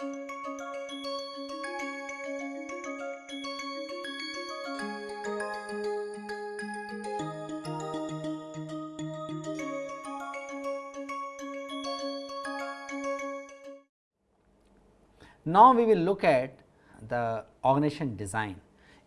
Now, we will look at the organization design.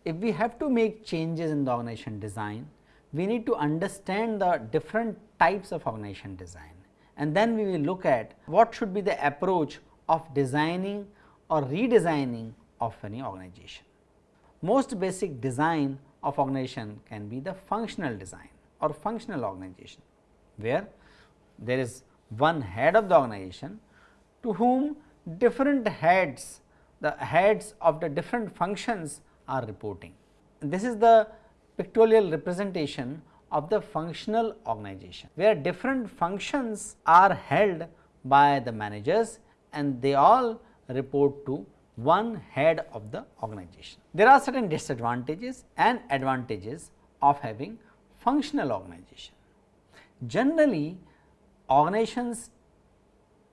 If we have to make changes in the organization design, we need to understand the different types of organization design and then we will look at what should be the approach of designing or redesigning of any organization. Most basic design of organization can be the functional design or functional organization, where there is one head of the organization to whom different heads, the heads of the different functions are reporting. This is the pictorial representation of the functional organization, where different functions are held by the managers and they all report to one head of the organization. There are certain disadvantages and advantages of having functional organization. Generally, organizations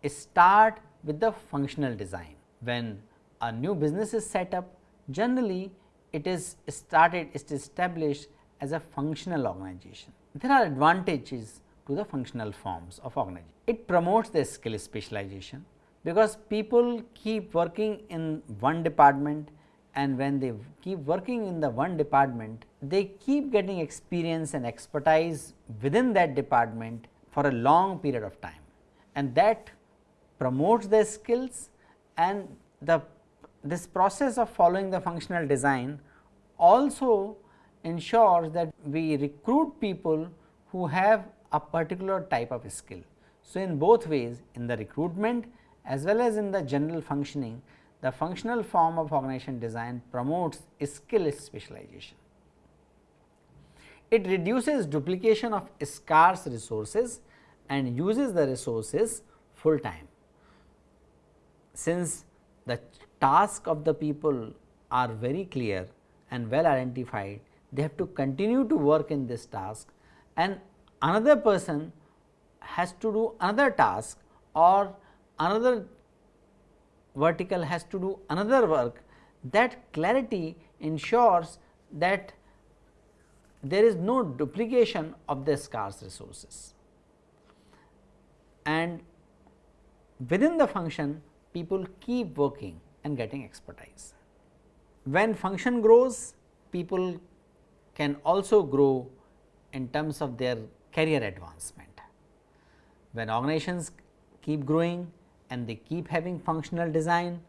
start with the functional design. When a new business is set up, generally it is started, it is established as a functional organization. There are advantages to the functional forms of organization. It promotes the skill specialization because people keep working in one department and when they keep working in the one department, they keep getting experience and expertise within that department for a long period of time and that promotes their skills and the this process of following the functional design also ensures that we recruit people who have a particular type of skill. So, in both ways in the recruitment as well as in the general functioning, the functional form of organization design promotes skill specialization. It reduces duplication of scarce resources and uses the resources full time. Since the task of the people are very clear and well identified, they have to continue to work in this task and another person has to do another task or another vertical has to do another work that clarity ensures that there is no duplication of the scarce resources and within the function people keep working and getting expertise. When function grows people can also grow in terms of their career advancement. When organizations keep growing and they keep having functional design,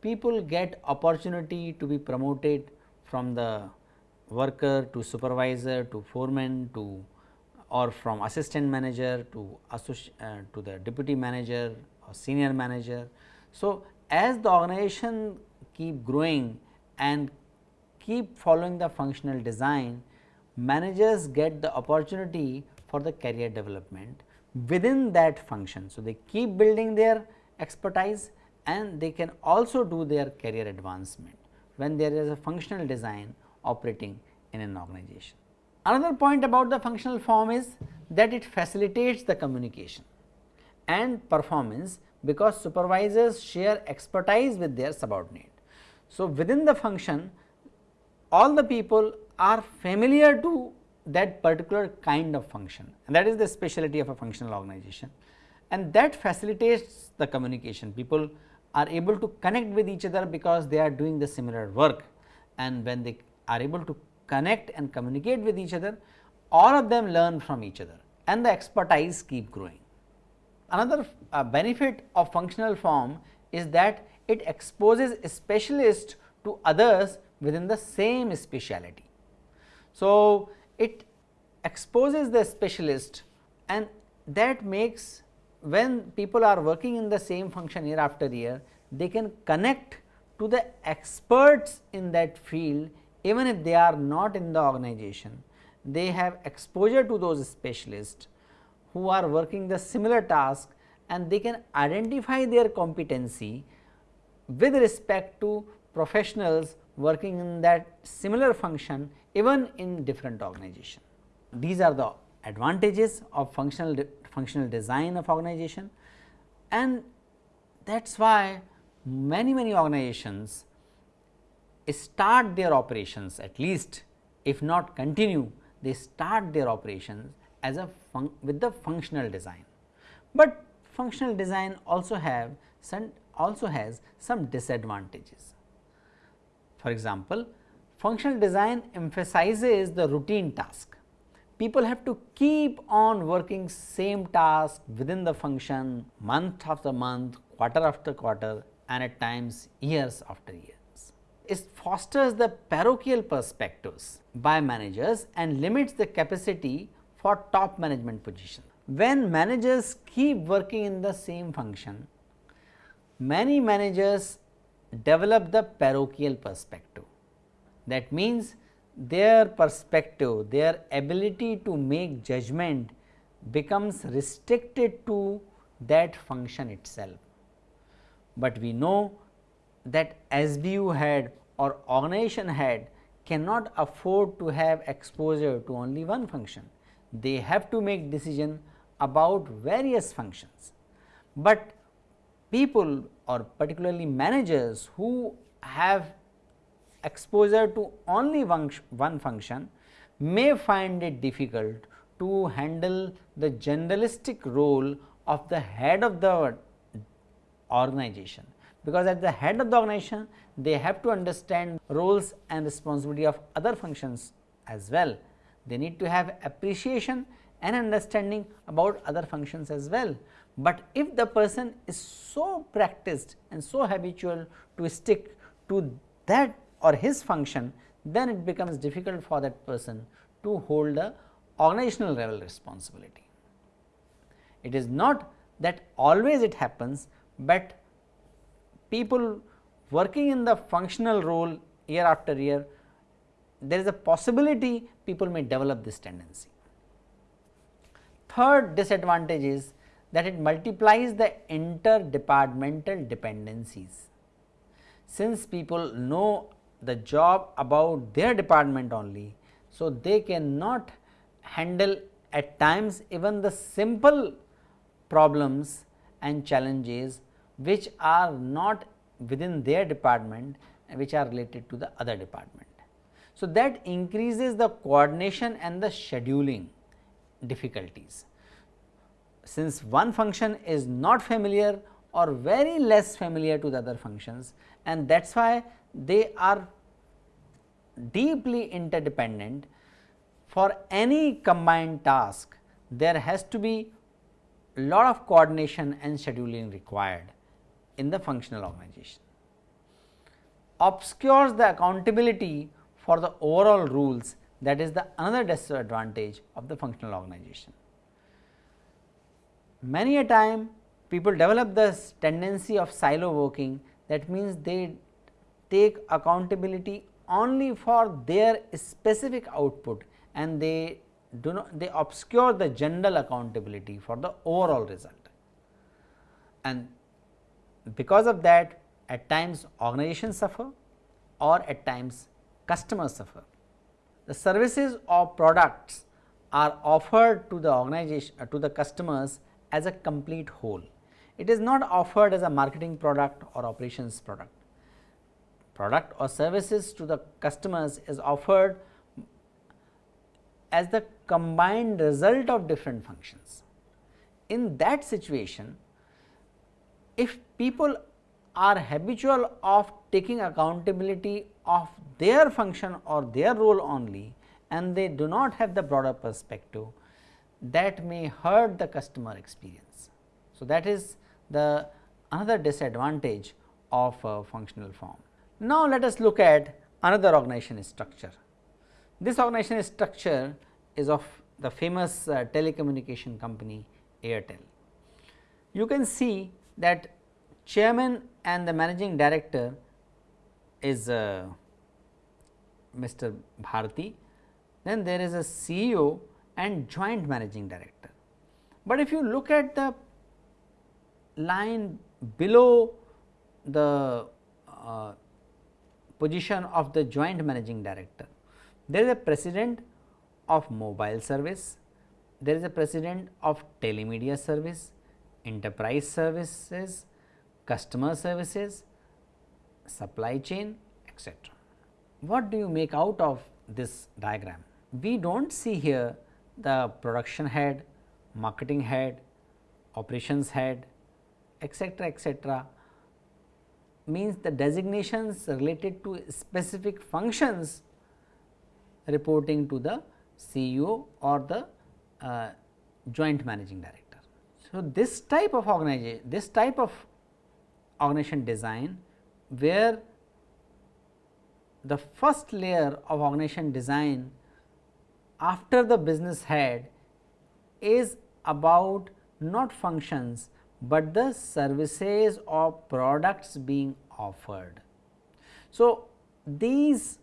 people get opportunity to be promoted from the worker to supervisor to foreman to or from assistant manager to uh, to the deputy manager or senior manager. So, as the organization keep growing and keep following the functional design, managers get the opportunity for the career development within that function. So, they keep building their expertise and they can also do their career advancement when there is a functional design operating in an organization. Another point about the functional form is that it facilitates the communication and performance because supervisors share expertise with their subordinate. So, within the function all the people are familiar to that particular kind of function and that is the specialty of a functional organization and that facilitates the communication. People are able to connect with each other because they are doing the similar work and when they are able to connect and communicate with each other, all of them learn from each other and the expertise keep growing. Another uh, benefit of functional form is that it exposes specialists to others within the same speciality. So, it exposes the specialist and that makes when people are working in the same function year after year, they can connect to the experts in that field even if they are not in the organization. They have exposure to those specialists who are working the similar task and they can identify their competency with respect to professionals working in that similar function even in different organization. These are the advantages of functional functional design of organization and that is why many many organizations start their operations at least if not continue they start their operations as a with the functional design. But functional design also have some also has some disadvantages. For example, functional design emphasizes the routine task. People have to keep on working same task within the function month after month, quarter after quarter and at times years after years. It fosters the parochial perspectives by managers and limits the capacity for top management position. When managers keep working in the same function, many managers develop the parochial perspective. That means, their perspective, their ability to make judgment becomes restricted to that function itself. But we know that SBU head or organization head cannot afford to have exposure to only one function. They have to make decision about various functions, but people or particularly managers who have exposure to only one, function may find it difficult to handle the generalistic role of the head of the organization, because at the head of the organization they have to understand roles and responsibility of other functions as well. They need to have appreciation and understanding about other functions as well. But if the person is so practiced and so habitual to stick to that or his function, then it becomes difficult for that person to hold the organizational level responsibility. It is not that always it happens, but people working in the functional role year after year, there is a possibility people may develop this tendency. Third disadvantage is that it multiplies the interdepartmental dependencies. Since people know the job about their department only, so they cannot handle at times even the simple problems and challenges which are not within their department which are related to the other department. So, that increases the coordination and the scheduling difficulties. Since one function is not familiar or very less familiar to the other functions and that is why they are deeply interdependent for any combined task there has to be a lot of coordination and scheduling required in the functional organization. Obscures the accountability for the overall rules that is the another disadvantage of the functional organization. Many a time people develop this tendency of silo working that means they take accountability only for their specific output and they do not they obscure the general accountability for the overall result. And because of that at times organizations suffer or at times customers suffer. The services or products are offered to the organization to the customers as a complete whole. It is not offered as a marketing product or operations product. Product or services to the customers is offered as the combined result of different functions. In that situation, if people are habitual of taking accountability of their function or their role only and they do not have the broader perspective that may hurt the customer experience. So, that is the another disadvantage of a functional form. Now, let us look at another organization structure. This organization structure is of the famous uh, telecommunication company Airtel. You can see that chairman and the managing director is uh, Mr. Bharti, then there is a CEO and joint managing director. But if you look at the line below the uh, position of the joint managing director, there is a president of mobile service, there is a president of telemedia service, enterprise services, customer services, supply chain etc. What do you make out of this diagram? We do not see here the production head, marketing head, operations head etc., etc. means the designations related to specific functions reporting to the CEO or the uh, joint managing director. So, this type of organization, this type of organization design where the first layer of organization design after the business head is about not functions, but the services or products being offered. So, these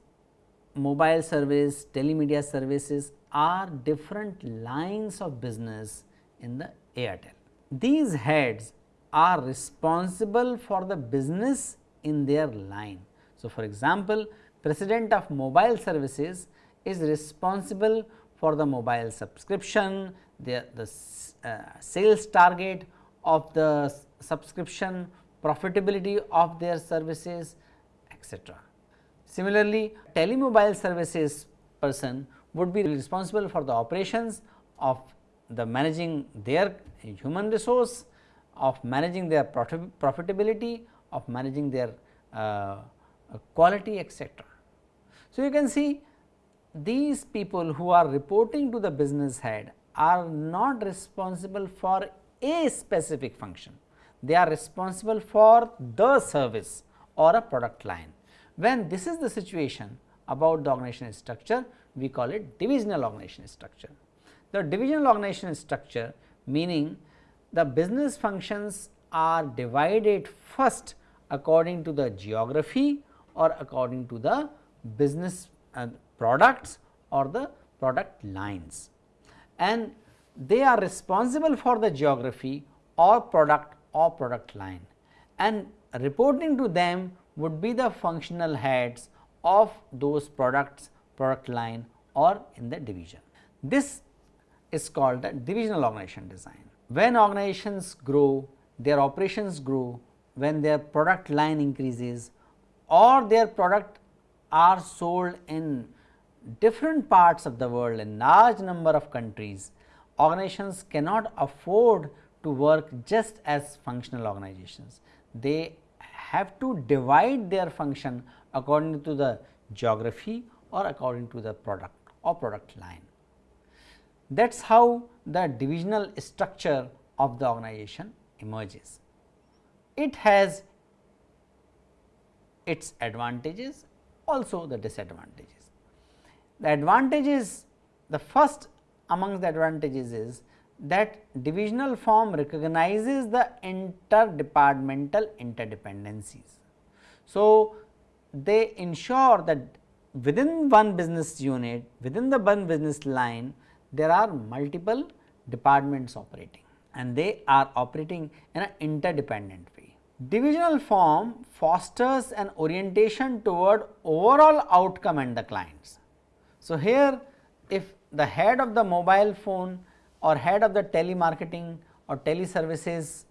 mobile service, telemedia services are different lines of business in the Airtel. These heads are responsible for the business in their line. So, for example, president of mobile services is responsible for the mobile subscription, the, the uh, sales target of the subscription, profitability of their services etc. Similarly, telemobile services person would be responsible for the operations of the managing their human resource, of managing their profitability, of managing their uh, quality etc. So, you can see these people who are reporting to the business head are not responsible for a specific function, they are responsible for the service or a product line. When this is the situation about the organization structure, we call it divisional organization structure. The divisional organization structure meaning the business functions are divided first according to the geography or according to the business and products or the product lines and they are responsible for the geography or product or product line and reporting to them would be the functional heads of those products, product line or in the division. This is called the divisional organization design. When organizations grow, their operations grow, when their product line increases or their product are sold in different parts of the world in large number of countries, organizations cannot afford to work just as functional organizations. They have to divide their function according to the geography or according to the product or product line. That is how the divisional structure of the organization emerges. It has its advantages also the disadvantages. The advantages the first among the advantages is that divisional form recognizes the interdepartmental interdependencies. So, they ensure that within one business unit, within the one business line, there are multiple departments operating and they are operating in an interdependent way. Divisional form fosters an orientation toward overall outcome and the clients. So, here if the head of the mobile phone or head of the telemarketing or teleservices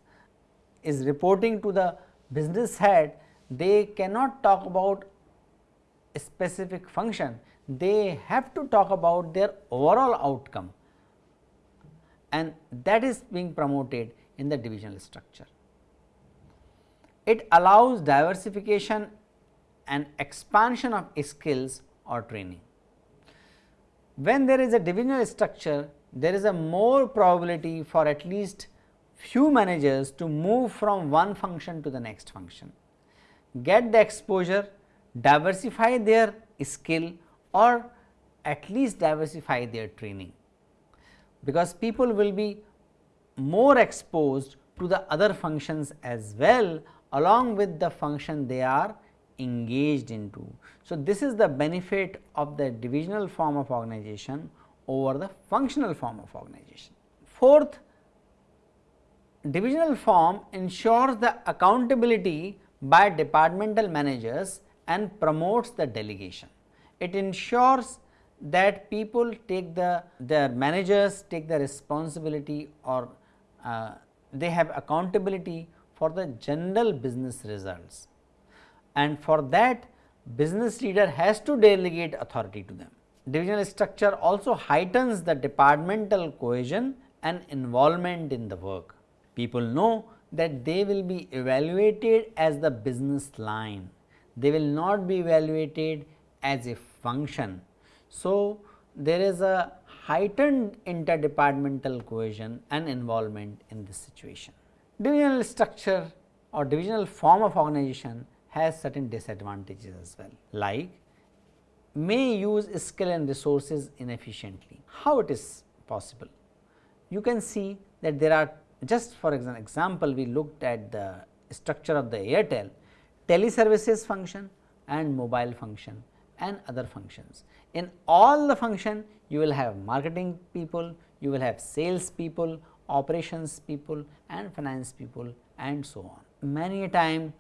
is reporting to the business head, they cannot talk about a specific function, they have to talk about their overall outcome and that is being promoted in the divisional structure. It allows diversification and expansion of skills or training. When there is a divisional structure, there is a more probability for at least few managers to move from one function to the next function, get the exposure, diversify their skill or at least diversify their training, because people will be more exposed to the other functions as well along with the function they are engaged into. So, this is the benefit of the divisional form of organization over the functional form of organization. Fourth, divisional form ensures the accountability by departmental managers and promotes the delegation. It ensures that people take the their managers take the responsibility or uh, they have accountability for the general business results and for that business leader has to delegate authority to them. Divisional structure also heightens the departmental cohesion and involvement in the work. People know that they will be evaluated as the business line, they will not be evaluated as a function. So, there is a heightened interdepartmental cohesion and involvement in this situation. Divisional structure or divisional form of organization has certain disadvantages as well like may use skill and resources inefficiently. How it is possible? You can see that there are just for example, we looked at the structure of the Airtel teleservices function and mobile function and other functions. In all the function you will have marketing people, you will have sales people, operations people and finance people and so on. Many a time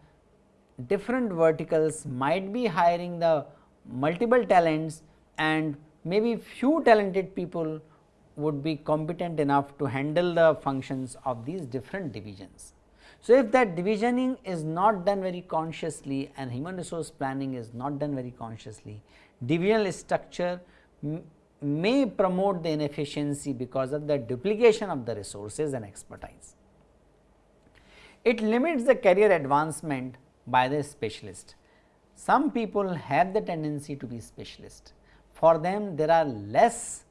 different verticals might be hiring the multiple talents and maybe few talented people would be competent enough to handle the functions of these different divisions. So, if that divisioning is not done very consciously and human resource planning is not done very consciously, divisional structure may promote the inefficiency because of the duplication of the resources and expertise. It limits the career advancement by the specialist. Some people have the tendency to be specialist. For them there are less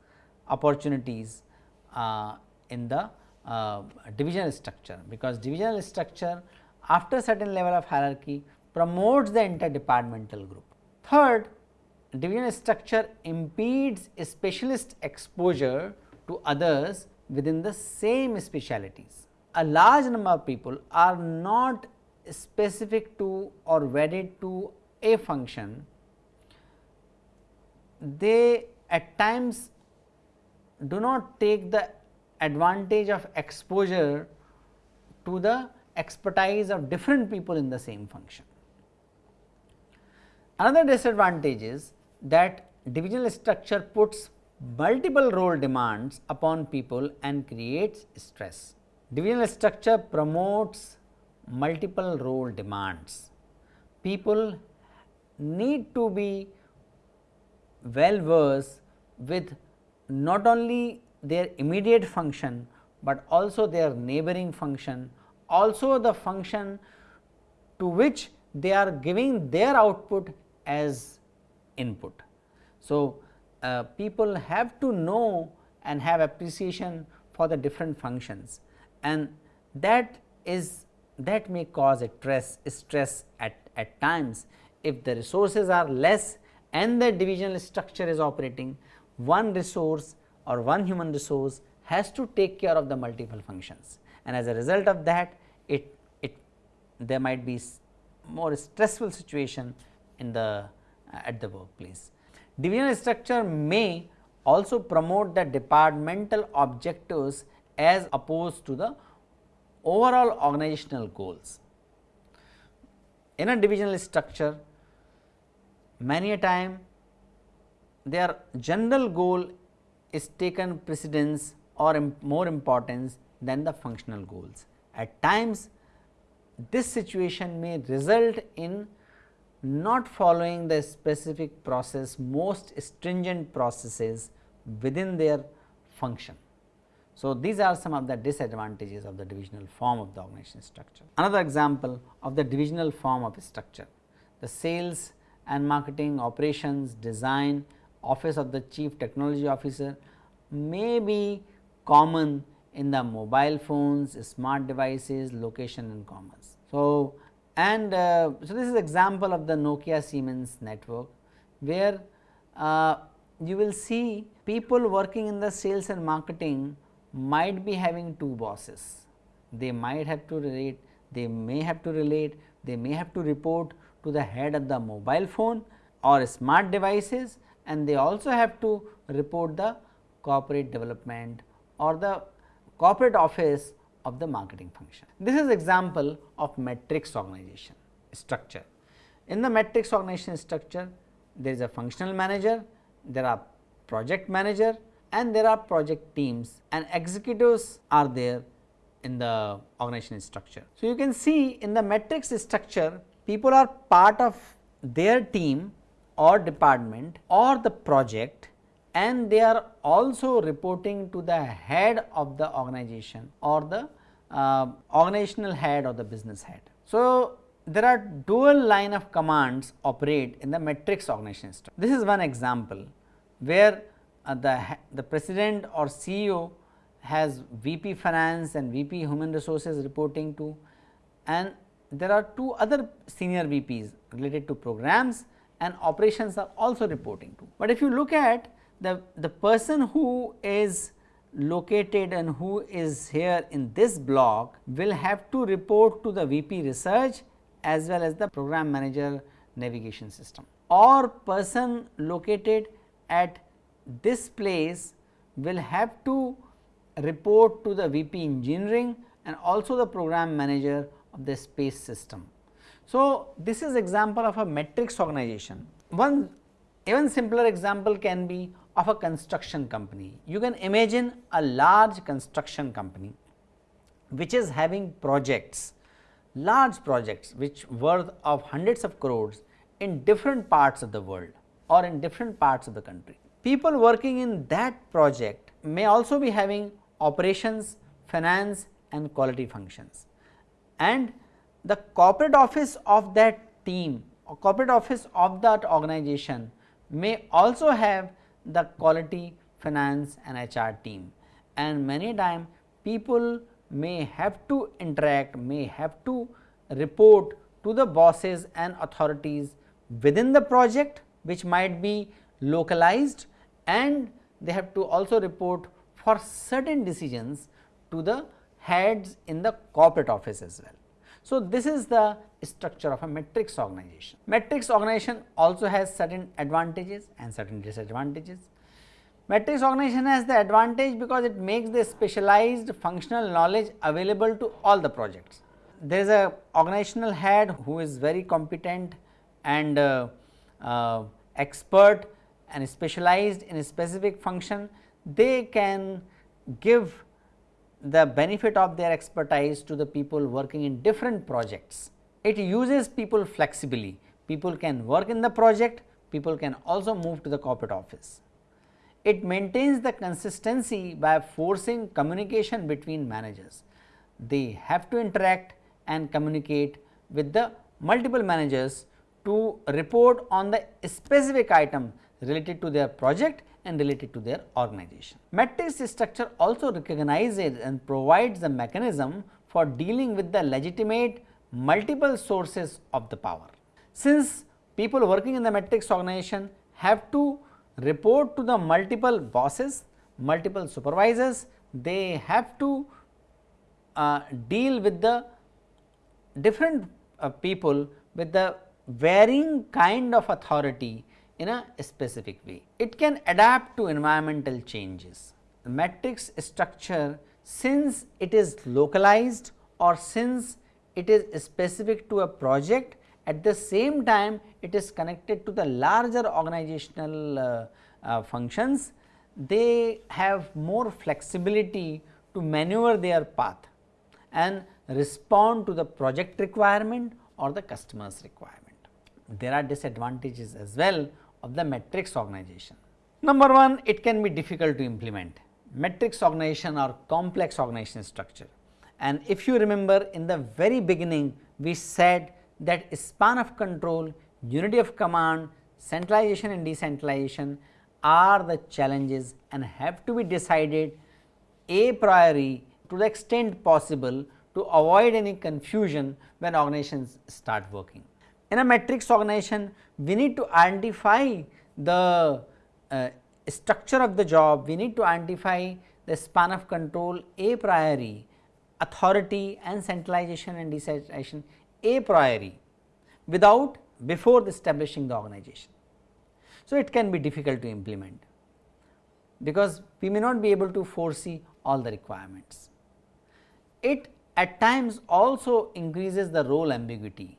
opportunities uh, in the uh, divisional structure, because divisional structure after certain level of hierarchy promotes the interdepartmental group. Third, divisional structure impedes specialist exposure to others within the same specialities. A large number of people are not specific to or wedded to a function, they at times do not take the advantage of exposure to the expertise of different people in the same function. Another disadvantage is that divisional structure puts multiple role demands upon people and creates stress. Divisional structure promotes multiple role demands. People need to be well versed with not only their immediate function, but also their neighboring function, also the function to which they are giving their output as input. So, uh, people have to know and have appreciation for the different functions and that is that may cause a stress stress at, at times if the resources are less and the divisional structure is operating one resource or one human resource has to take care of the multiple functions and as a result of that it it there might be more stressful situation in the uh, at the workplace. Divisional structure may also promote the departmental objectives as opposed to the overall organizational goals. In a divisional structure, many a time their general goal is taken precedence or imp more importance than the functional goals. At times, this situation may result in not following the specific process most stringent processes within their function. So, these are some of the disadvantages of the divisional form of the organization structure. Another example of the divisional form of structure, the sales and marketing operations design office of the chief technology officer may be common in the mobile phones, smart devices, location and commerce. So, and uh, so this is example of the Nokia Siemens network, where uh, you will see people working in the sales and marketing might be having two bosses. They might have to relate, they may have to relate, they may have to report to the head of the mobile phone or smart devices and they also have to report the corporate development or the corporate office of the marketing function. This is example of matrix organization structure. In the matrix organization structure, there is a functional manager, there are project manager and there are project teams and executives are there in the organization structure. So, you can see in the matrix structure people are part of their team or department or the project and they are also reporting to the head of the organization or the uh, organizational head or the business head. So, there are dual line of commands operate in the matrix organization structure. This is one example where Uh, the, the president or CEO has VP finance and VP human resources reporting to and there are two other senior VPs related to programs and operations are also reporting to. But if you look at the, the person who is located and who is here in this block will have to report to the VP research as well as the program manager navigation system or person located at this place will have to report to the VP engineering and also the program manager of the space system. So, this is example of a matrix organization. One even simpler example can be of a construction company. You can imagine a large construction company which is having projects, large projects which worth of hundreds of crores in different parts of the world or in different parts of the country. People working in that project may also be having operations, finance and quality functions. And the corporate office of that team or corporate office of that organization may also have the quality finance and HR team. And many time people may have to interact may have to report to the bosses and authorities within the project which might be localized and they have to also report for certain decisions to the heads in the corporate office as well. So, this is the structure of a matrix organization. Matrix organization also has certain advantages and certain disadvantages. Matrix organization has the advantage because it makes the specialized functional knowledge available to all the projects. There is a organizational head who is very competent and uh, uh, expert and specialized in a specific function, they can give the benefit of their expertise to the people working in different projects. It uses people flexibly, people can work in the project, people can also move to the corporate office. It maintains the consistency by forcing communication between managers. They have to interact and communicate with the multiple managers to report on the specific item related to their project and related to their organization. Matrix structure also recognizes and provides a mechanism for dealing with the legitimate multiple sources of the power. Since people working in the matrix organization have to report to the multiple bosses, multiple supervisors, they have to uh, deal with the different uh, people with the varying kind of authority in a specific way. It can adapt to environmental changes. The matrix structure since it is localized or since it is specific to a project at the same time it is connected to the larger organizational uh, uh, functions, they have more flexibility to maneuver their path and respond to the project requirement or the customer's requirement. There are disadvantages as well of the matrix organization. Number 1 it can be difficult to implement matrix organization or complex organization structure and if you remember in the very beginning we said that span of control, unity of command, centralization and decentralization are the challenges and have to be decided a priori to the extent possible to avoid any confusion when organizations start working. In a matrix organization, we need to identify the uh, structure of the job, we need to identify the span of control a priori, authority and centralization and decentralization a priori without before establishing the organization. So, it can be difficult to implement because we may not be able to foresee all the requirements. It at times also increases the role ambiguity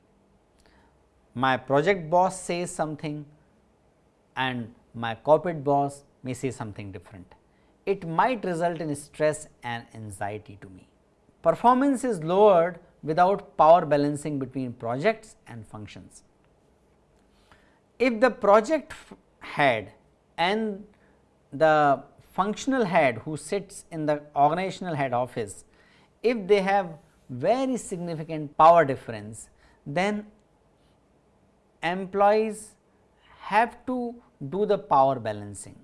my project boss says something and my corporate boss may say something different. It might result in stress and anxiety to me. Performance is lowered without power balancing between projects and functions. If the project head and the functional head who sits in the organizational head office, if they have very significant power difference, then employees have to do the power balancing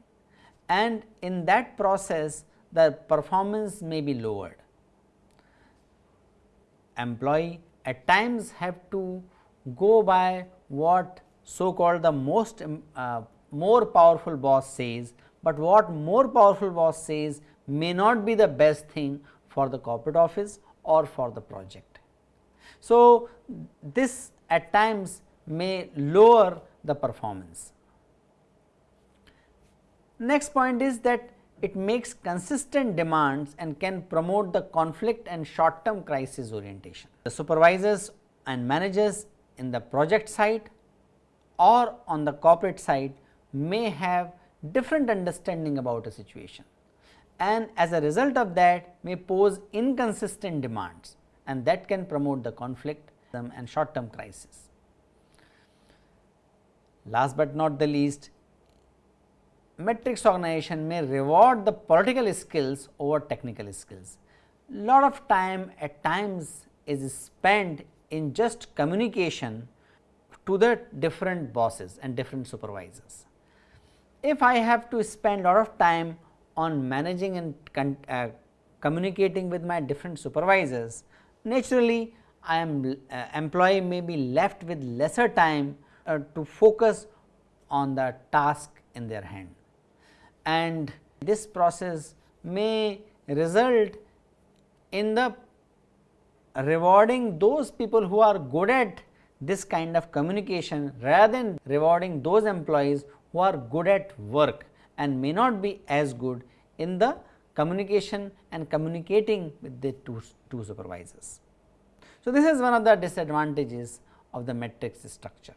and in that process the performance may be lowered. Employee at times have to go by what so called the most um, uh, more powerful boss says, but what more powerful boss says may not be the best thing for the corporate office or for the project. So, this at times may lower the performance. Next point is that it makes consistent demands and can promote the conflict and short term crisis orientation. The supervisors and managers in the project side or on the corporate side may have different understanding about a situation and as a result of that may pose inconsistent demands and that can promote the conflict and short term crisis. Last but not the least, matrix organization may reward the political skills over technical skills. Lot of time at times is spent in just communication to the different bosses and different supervisors. If I have to spend lot of time on managing and uh, communicating with my different supervisors, naturally I am uh, employee may be left with lesser time uh, to focus on the task in their hand and this process may result in the rewarding those people who are good at this kind of communication rather than rewarding those employees who are good at work and may not be as good in the communication and communicating with the two, two supervisors. So, this is one of the disadvantages of the matrix structure.